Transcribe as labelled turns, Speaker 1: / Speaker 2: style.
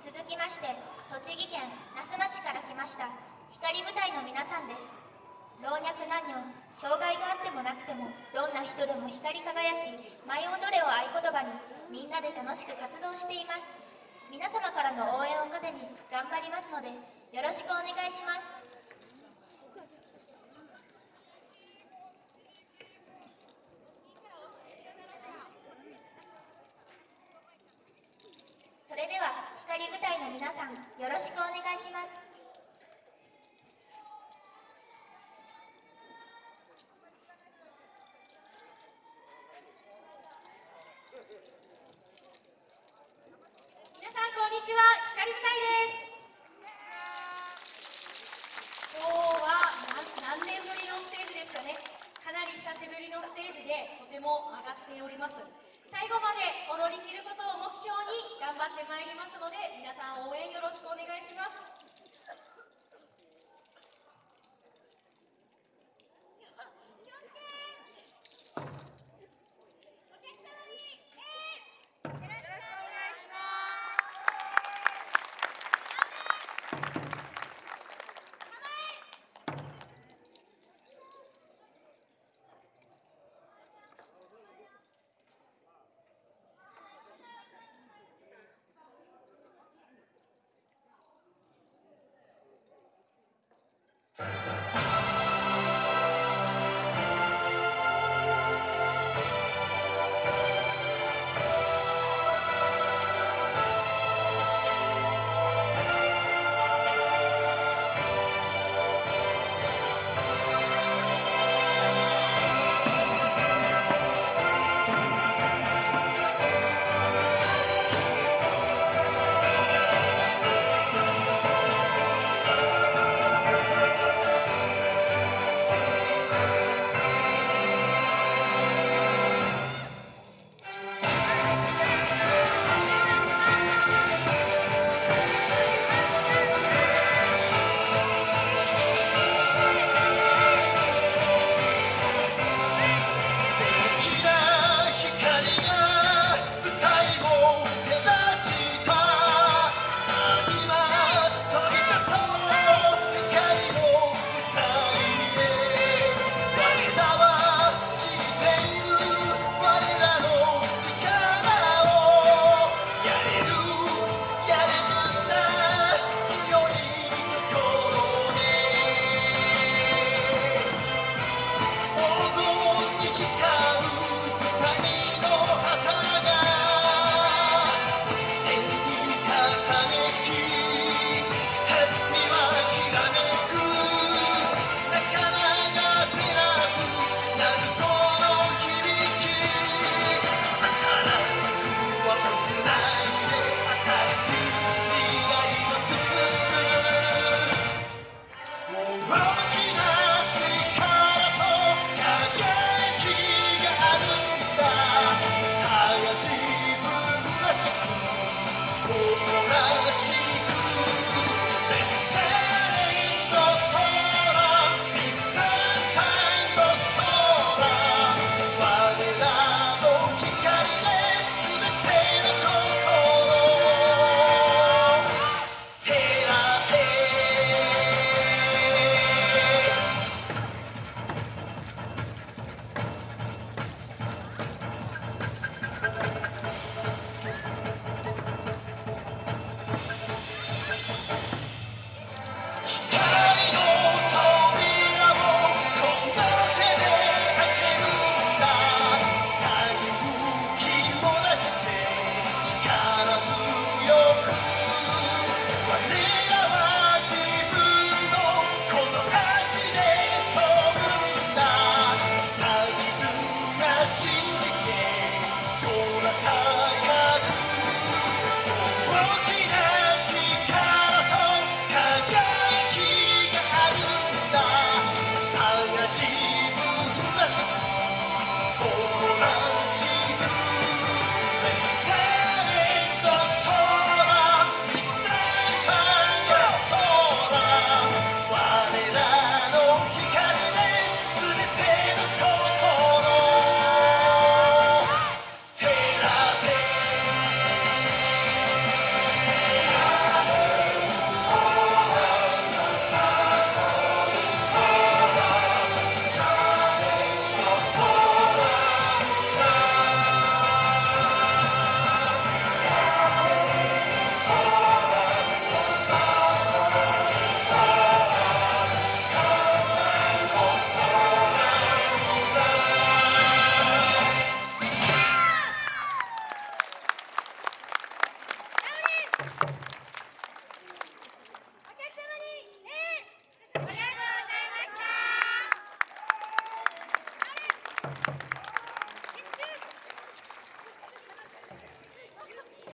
Speaker 1: 続きまして栃木県那須町から来ました光舞台の皆さんです。老若男女障害があってもなくてもどんな人でも光り輝き舞い踊れを合言葉にみんなで楽しく活動しています。皆様からの応援を糧に頑張りますのでよろしくお願いしますそれでは光舞台の皆さんよろしくお願いします。
Speaker 2: 皆さんこんにちは。光舞台です。今日は何年ぶりのステージですかね。かなり久しぶりのステージでとても上がっております。最後まで踊り切ることを目標に頑張ってまいりますので皆さん応援よろしくお願いします。よろしくお願いします。